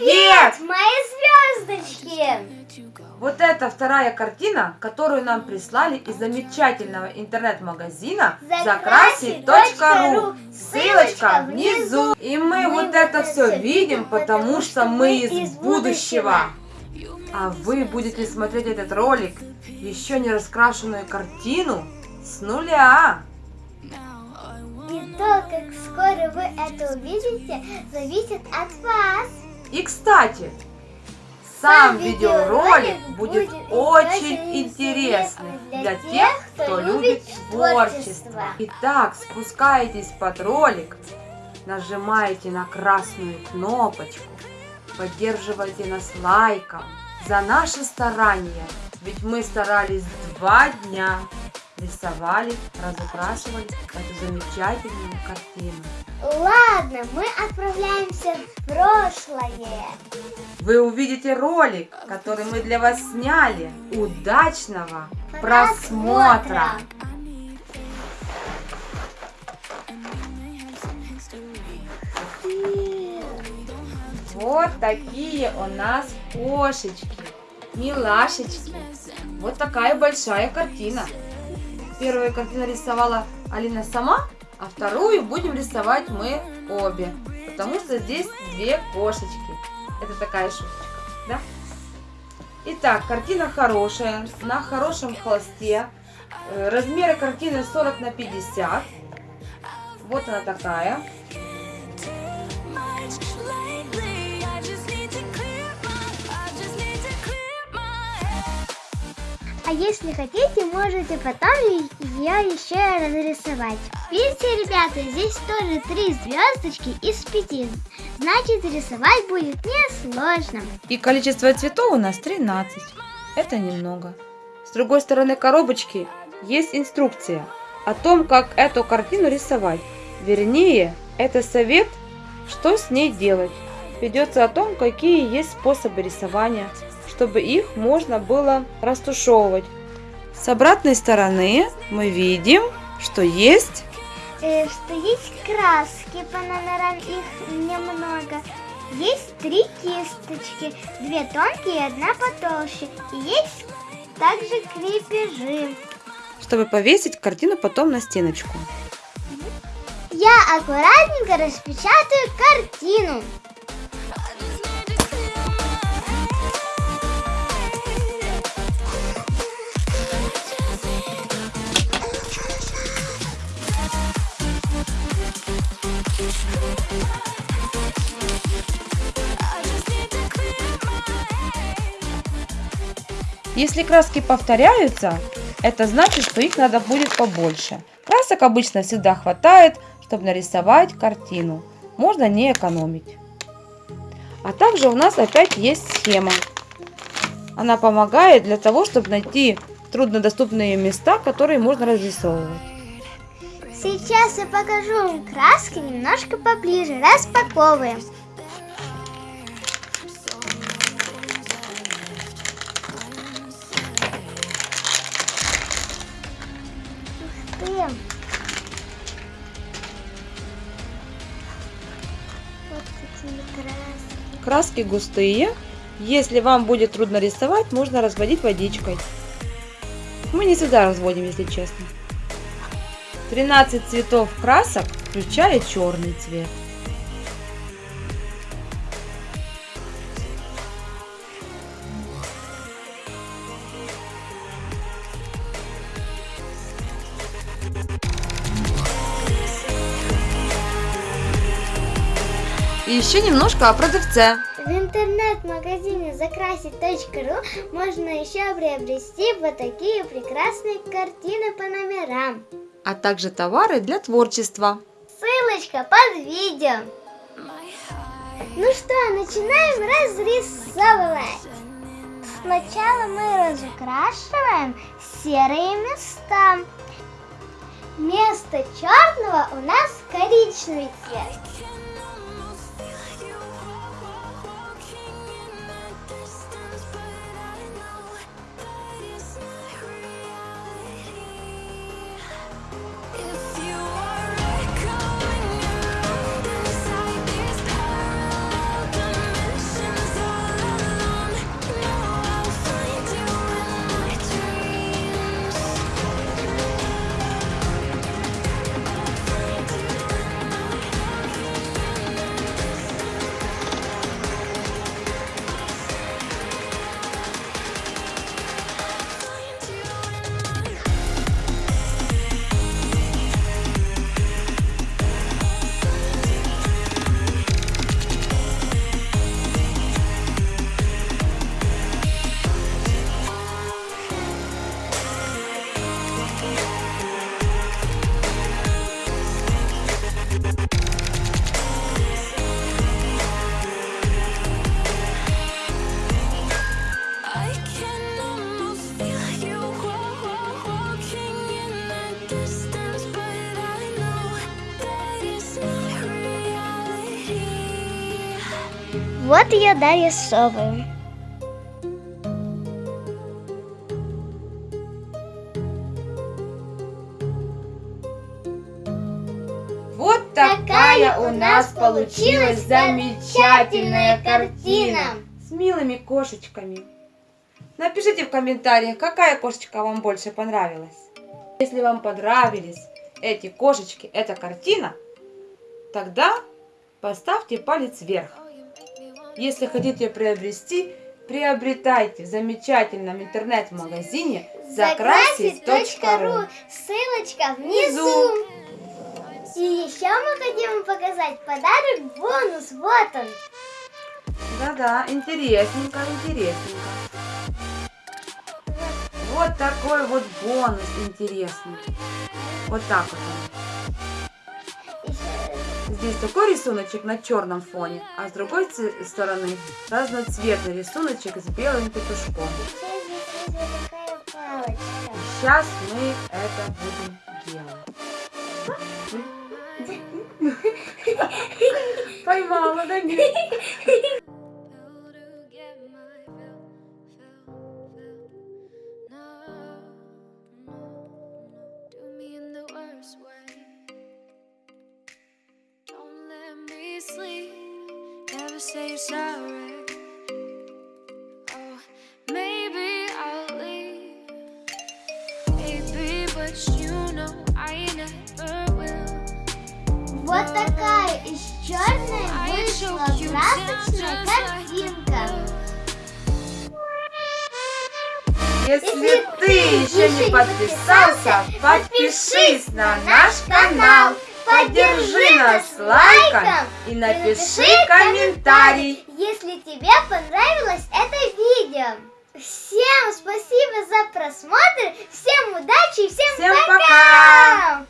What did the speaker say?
Привет! мои звездочки! Вот это вторая картина, которую нам прислали из замечательного интернет-магазина закрасить.ру. Ссылочка внизу. И мы вот это все видим, потому что мы из будущего. А вы будете смотреть этот ролик, еще не раскрашенную картину с нуля. И то, как скоро вы это увидите, зависит от вас. И кстати, сам видеоролик будет очень интересный для тех, кто любит творчество. Итак, спускаетесь под ролик, нажимаете на красную кнопочку, поддерживайте нас лайком за наши старания. Ведь мы старались два дня, рисовали, разукрашивали эту замечательную картину. Ладно, мы отправляемся в прошлое. Вы увидите ролик, который мы для вас сняли. Удачного просмотра! Вот такие у нас кошечки, милашечки. Вот такая большая картина. Первую картину рисовала Алина сама, а вторую будем рисовать мы обе. Потому что здесь две кошечки. Это такая шуточка, да? Итак, картина хорошая, на хорошем холсте. Э, размеры картины 40 на 50. Вот она такая. А если хотите, можете потом ее еще разрисовать. Видите, ребята, здесь тоже три звездочки из пяти. Значит, рисовать будет несложно. И количество цветов у нас 13. Это немного. С другой стороны коробочки есть инструкция о том, как эту картину рисовать. Вернее, это совет, что с ней делать. Ведется о том, какие есть способы рисования, чтобы их можно было растушевывать. С обратной стороны мы видим, что есть... Э, что есть краски по номерам, их немного. Есть три кисточки, две тонкие и одна потолще. И есть также крепежи. Чтобы повесить картину потом на стеночку. Я аккуратненько распечатаю картину. Если краски повторяются, это значит, что их надо будет побольше. Красок обычно всегда хватает, чтобы нарисовать картину. Можно не экономить. А также у нас опять есть схема. Она помогает для того, чтобы найти труднодоступные места, которые можно разрисовывать. Сейчас я покажу вам краски немножко поближе. Распаковываем. Краски густые. Если вам будет трудно рисовать, можно разводить водичкой. Мы не всегда разводим, если честно. 13 цветов красок, включая черный цвет. И еще немножко о продавце. В интернет-магазине закрасить.ру можно еще приобрести вот такие прекрасные картины по номерам. А также товары для творчества. Ссылочка под видео. Ну что, начинаем разрисовывать. Сначала мы разукрашиваем серые места. Вместо черного у нас коричневый цвет. Вот ее дорисовываем. Вот такая у нас получилась замечательная картина с милыми кошечками. Напишите в комментариях, какая кошечка вам больше понравилась. Если вам понравились эти кошечки, эта картина, тогда поставьте палец вверх. Если хотите приобрести, приобретайте в замечательном интернет-магазине закрасить.ру. Ссылочка Внизу. И еще мы хотим показать подарок бонус. Вот он. Да-да, интересненько, интересненько. Вот такой вот бонус интересный. Вот так вот он. Здесь такой рисуночек на черном фоне, а с другой стороны разноцветный рисуночек с белым петушком. Сейчас мы это будем делать. Поймала, да нет? Say sorry. Oh, maybe I'll leave, baby, but you know I never will. Вот такая из черной вышла красочная картинка. Если ты еще не подписался, подпишись на наш канал, поддержи нас лайком и напиши комментарий. Если тебе понравилось это видео. Всем спасибо за просмотр, всем удачи и всем, Всем пока!